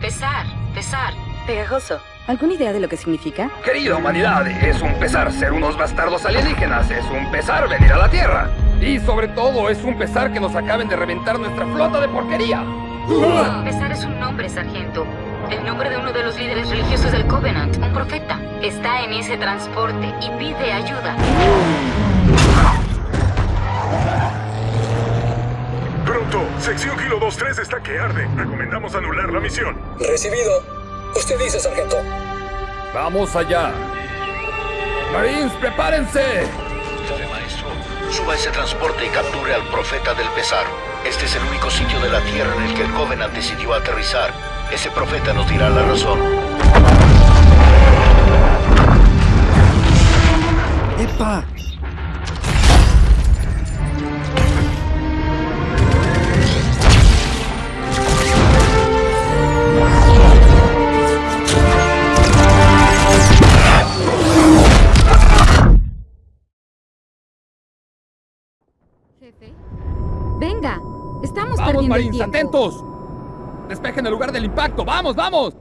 Pesar, pesar. Pegajoso. ¿Alguna idea de lo que significa? Querida humanidad, es un pesar ser unos bastardos alienígenas, es un pesar venir a la Tierra. Y sobre todo, es un pesar que nos acaben de reventar nuestra flota de porquería. Pesar es un nombre, sargento. El nombre de uno de los líderes religiosos del Covenant, un profeta. Está en ese transporte y pide ayuda. Sección Kilo 23 está que arde. Recomendamos anular la misión. Recibido. Usted dice, sargento. Vamos allá. Marines, prepárense. Maestro, suba ese transporte y capture al profeta del pesar. Este es el único sitio de la Tierra en el que el Covenant decidió aterrizar. Ese profeta nos dirá la razón. ¡Epa! Jefe. Venga, estamos ¡Vamos, perdiendo el Marines, tiempo. atentos! ¡Despejen el lugar del impacto! ¡Vamos, vamos!